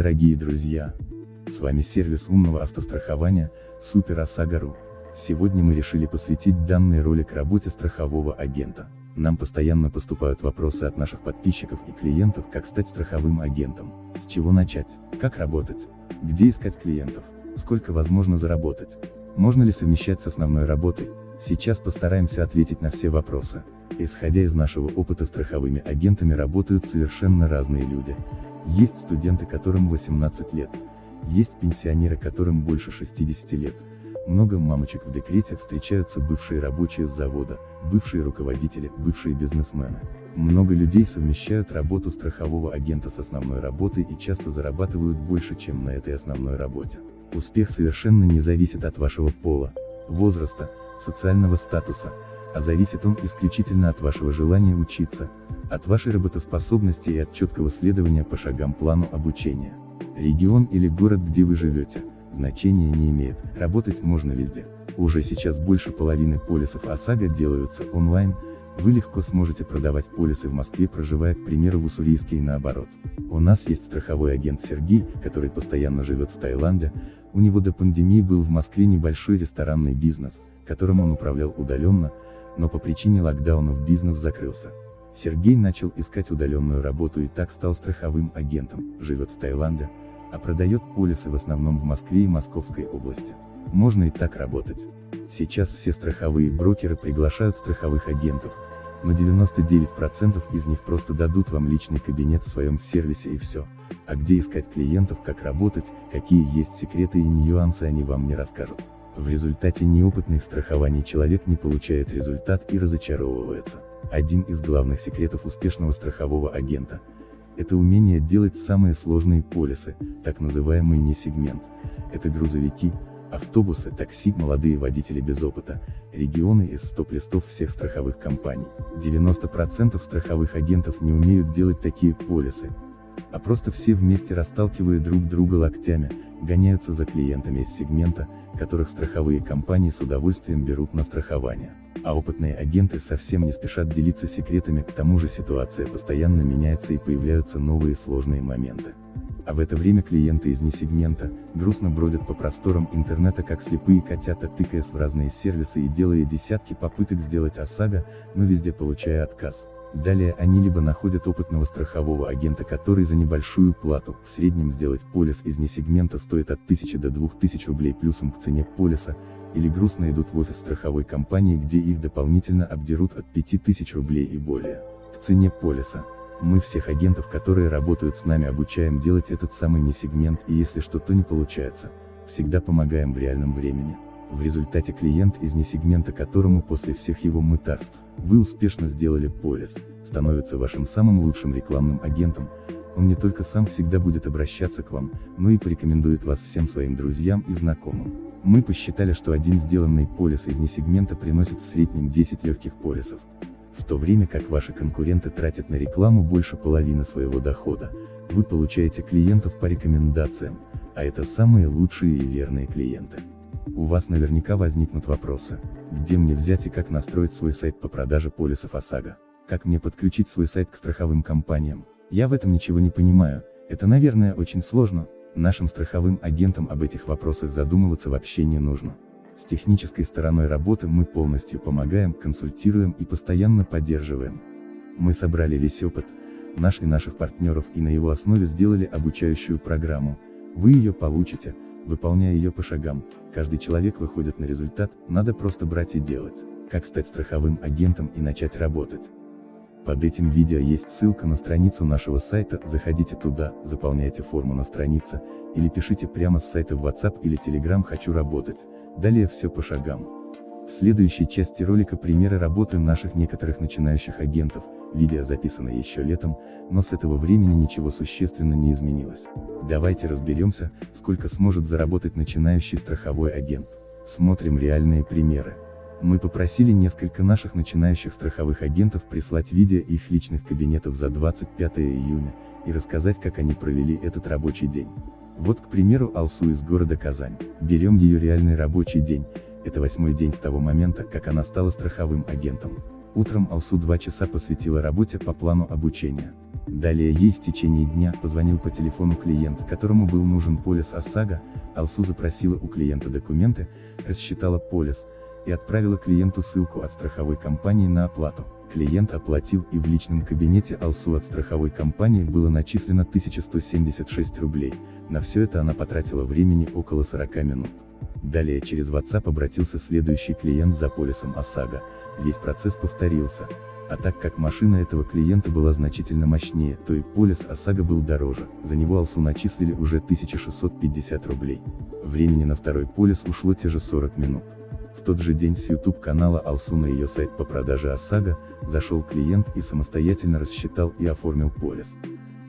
дорогие друзья! С вами сервис умного автострахования, Супер ОСАГО.ру. Сегодня мы решили посвятить данный ролик работе страхового агента. Нам постоянно поступают вопросы от наших подписчиков и клиентов, как стать страховым агентом, с чего начать, как работать, где искать клиентов, сколько возможно заработать, можно ли совмещать с основной работой, сейчас постараемся ответить на все вопросы. Исходя из нашего опыта страховыми агентами работают совершенно разные люди. Есть студенты, которым 18 лет, есть пенсионеры, которым больше 60 лет. Много мамочек в декрете встречаются бывшие рабочие с завода, бывшие руководители, бывшие бизнесмены. Много людей совмещают работу страхового агента с основной работой и часто зарабатывают больше, чем на этой основной работе. Успех совершенно не зависит от вашего пола, возраста, социального статуса, а зависит он исключительно от вашего желания учиться, от вашей работоспособности и от четкого следования по шагам плану обучения. Регион или город, где вы живете, значения не имеет, работать можно везде. Уже сейчас больше половины полисов ОСАГО делаются онлайн, вы легко сможете продавать полисы в Москве, проживая, к примеру, в Уссурийске и наоборот. У нас есть страховой агент Сергей, который постоянно живет в Таиланде, у него до пандемии был в Москве небольшой ресторанный бизнес, которым он управлял удаленно, но по причине локдаунов бизнес закрылся. Сергей начал искать удаленную работу и так стал страховым агентом, живет в Таиланде, а продает полисы в основном в Москве и Московской области. Можно и так работать. Сейчас все страховые брокеры приглашают страховых агентов, но 99% из них просто дадут вам личный кабинет в своем сервисе и все. А где искать клиентов, как работать, какие есть секреты и нюансы они вам не расскажут. В результате неопытный в страховании человек не получает результат и разочаровывается. Один из главных секретов успешного страхового агента – это умение делать самые сложные полисы, так называемый не-сегмент. Это грузовики, автобусы, такси, молодые водители без опыта, регионы из стоп-листов всех страховых компаний. 90% страховых агентов не умеют делать такие полисы, а просто все вместе расталкивая друг друга локтями, гоняются за клиентами из сегмента, которых страховые компании с удовольствием берут на страхование. А опытные агенты совсем не спешат делиться секретами, к тому же ситуация постоянно меняется и появляются новые сложные моменты. А в это время клиенты из несегмента, грустно бродят по просторам интернета как слепые котята, тыкаясь в разные сервисы и делая десятки попыток сделать ОСАГО, но везде получая отказ. Далее они либо находят опытного страхового агента, который за небольшую плату, в среднем сделать полис из несегмента стоит от 1000 до 2000 рублей плюсом к цене полиса, или грустно идут в офис страховой компании, где их дополнительно обдерут от 5000 рублей и более. К цене полиса. Мы всех агентов, которые работают с нами обучаем делать этот самый несегмент и если что-то не получается, всегда помогаем в реальном времени. В результате клиент из несегмента которому после всех его мытарств, вы успешно сделали полис, становится вашим самым лучшим рекламным агентом, он не только сам всегда будет обращаться к вам, но и порекомендует вас всем своим друзьям и знакомым. Мы посчитали, что один сделанный полис из несегмента приносит в среднем 10 легких полисов, в то время как ваши конкуренты тратят на рекламу больше половины своего дохода, вы получаете клиентов по рекомендациям, а это самые лучшие и верные клиенты. У вас наверняка возникнут вопросы, где мне взять и как настроить свой сайт по продаже полисов ОСАГО, как мне подключить свой сайт к страховым компаниям. Я в этом ничего не понимаю, это наверное очень сложно, нашим страховым агентам об этих вопросах задумываться вообще не нужно. С технической стороной работы мы полностью помогаем, консультируем и постоянно поддерживаем. Мы собрали весь опыт, наш и наших партнеров и на его основе сделали обучающую программу, вы ее получите, выполняя ее по шагам, каждый человек выходит на результат, надо просто брать и делать. Как стать страховым агентом и начать работать. Под этим видео есть ссылка на страницу нашего сайта, заходите туда, заполняйте форму на странице, или пишите прямо с сайта в WhatsApp или Telegram «Хочу работать», далее все по шагам. В следующей части ролика примеры работы наших некоторых начинающих агентов, видео записано еще летом, но с этого времени ничего существенно не изменилось. Давайте разберемся, сколько сможет заработать начинающий страховой агент. Смотрим реальные примеры. Мы попросили несколько наших начинающих страховых агентов прислать видео их личных кабинетов за 25 июня, и рассказать как они провели этот рабочий день. Вот к примеру Алсу из города Казань. Берем ее реальный рабочий день, это восьмой день с того момента, как она стала страховым агентом. Утром Алсу два часа посвятила работе по плану обучения. Далее ей в течение дня позвонил по телефону клиент, которому был нужен полис ОСАГО, Алсу запросила у клиента документы, рассчитала полис, и отправила клиенту ссылку от страховой компании на оплату. Клиент оплатил и в личном кабинете Алсу от страховой компании было начислено 1176 рублей, на все это она потратила времени около 40 минут. Далее через WhatsApp обратился следующий клиент за полисом ОСАГО, весь процесс повторился, а так как машина этого клиента была значительно мощнее, то и полис ОСАГО был дороже, за него Алсу начислили уже 1650 рублей. Времени на второй полис ушло те же 40 минут. В тот же день с YouTube канала Алсу на ее сайт по продаже ОСАГО, зашел клиент и самостоятельно рассчитал и оформил полис.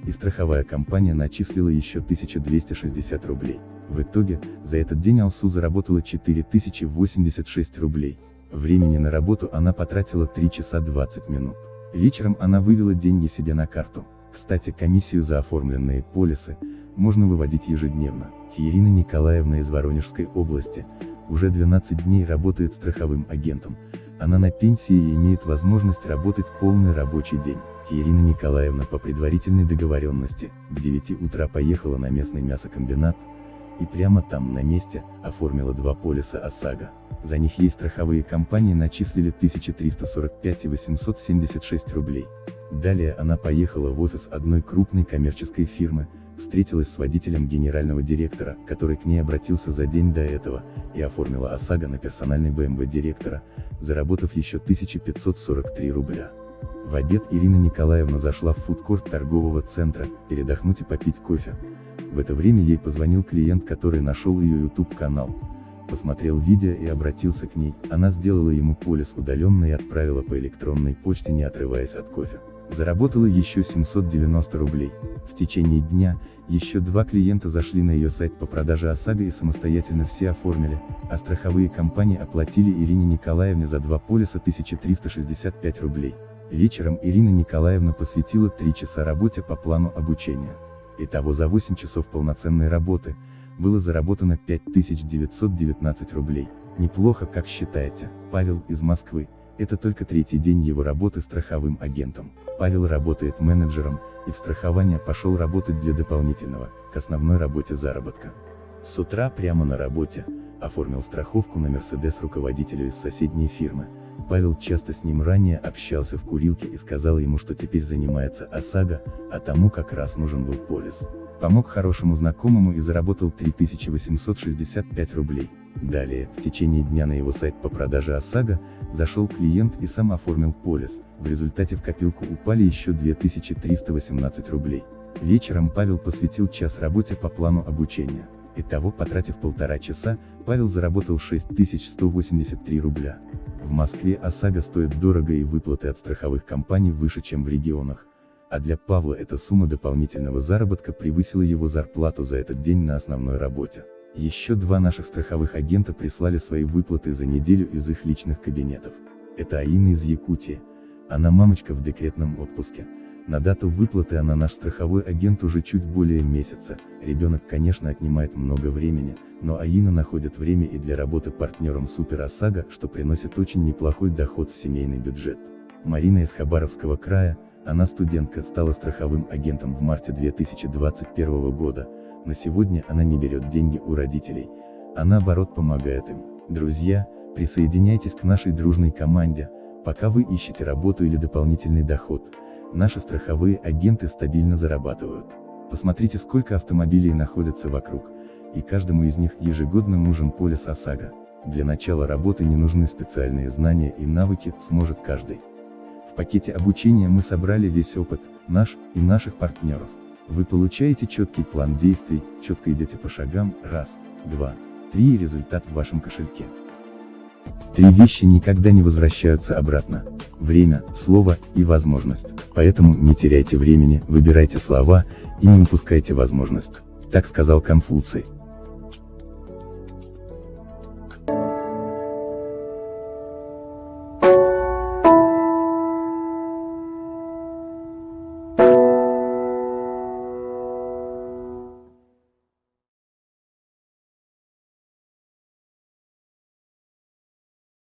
И страховая компания начислила еще 1260 рублей. В итоге, за этот день Алсу заработала 4086 рублей. Времени на работу она потратила 3 часа 20 минут. Вечером она вывела деньги себе на карту. Кстати, комиссию за оформленные полисы, можно выводить ежедневно. Ирина Николаевна из Воронежской области, уже 12 дней работает страховым агентом. Она на пенсии и имеет возможность работать полный рабочий день. Ирина Николаевна по предварительной договоренности, к 9 утра поехала на местный мясокомбинат, и прямо там на месте, оформила два полиса ОСАГО. За них ей страховые компании начислили 1345 и 876 рублей. Далее она поехала в офис одной крупной коммерческой фирмы, встретилась с водителем генерального директора, который к ней обратился за день до этого, и оформила ОСАГО на персональный БМВ директора, заработав еще 1543 рубля. В обед Ирина Николаевна зашла в фудкорт торгового центра, передохнуть и попить кофе. В это время ей позвонил клиент, который нашел ее YouTube канал. Посмотрел видео и обратился к ней, она сделала ему полис удаленно и отправила по электронной почте не отрываясь от кофе. Заработала еще 790 рублей. В течение дня, еще два клиента зашли на ее сайт по продаже ОСАГО и самостоятельно все оформили, а страховые компании оплатили Ирине Николаевне за два полиса 1365 рублей. Вечером Ирина Николаевна посвятила 3 часа работе по плану обучения. Итого за 8 часов полноценной работы, было заработано 5919 рублей. Неплохо, как считаете, Павел из Москвы, это только третий день его работы страховым агентом. Павел работает менеджером, и в страхование пошел работать для дополнительного, к основной работе заработка. С утра прямо на работе, оформил страховку на Мерседес руководителю из соседней фирмы. Павел часто с ним ранее общался в курилке и сказал ему, что теперь занимается ОСАГО, а тому как раз нужен был полис. Помог хорошему знакомому и заработал 3865 рублей. Далее, в течение дня на его сайт по продаже ОСАГО, зашел клиент и сам оформил полис, в результате в копилку упали еще 2318 рублей. Вечером Павел посвятил час работе по плану обучения. Итого, потратив полтора часа, Павел заработал 6183 рубля. В Москве ОСАГО стоит дорого и выплаты от страховых компаний выше, чем в регионах. А для Павла эта сумма дополнительного заработка превысила его зарплату за этот день на основной работе. Еще два наших страховых агента прислали свои выплаты за неделю из их личных кабинетов. Это Аина из Якутии. Она мамочка в декретном отпуске. На дату выплаты она наш страховой агент уже чуть более месяца, ребенок конечно отнимает много времени, но Аина находит время и для работы партнером Супер ОСАГО, что приносит очень неплохой доход в семейный бюджет. Марина из Хабаровского края, она студентка, стала страховым агентом в марте 2021 года, на сегодня она не берет деньги у родителей, а наоборот помогает им. Друзья, присоединяйтесь к нашей дружной команде, пока вы ищете работу или дополнительный доход, наши страховые агенты стабильно зарабатывают. Посмотрите сколько автомобилей находится вокруг, и каждому из них ежегодно нужен полис ОСАГО. Для начала работы не нужны специальные знания и навыки, сможет каждый. В пакете обучения мы собрали весь опыт, наш и наших партнеров. Вы получаете четкий план действий, четко идете по шагам, раз, два, три и результат в вашем кошельке. Три вещи никогда не возвращаются обратно. Время, слово и возможность. Поэтому не теряйте времени, выбирайте слова и не упускайте возможность. Так сказал Конфуций.